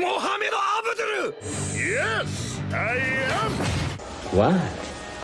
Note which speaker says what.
Speaker 1: Mohammed Abdul!
Speaker 2: Yes, I am!
Speaker 3: Why?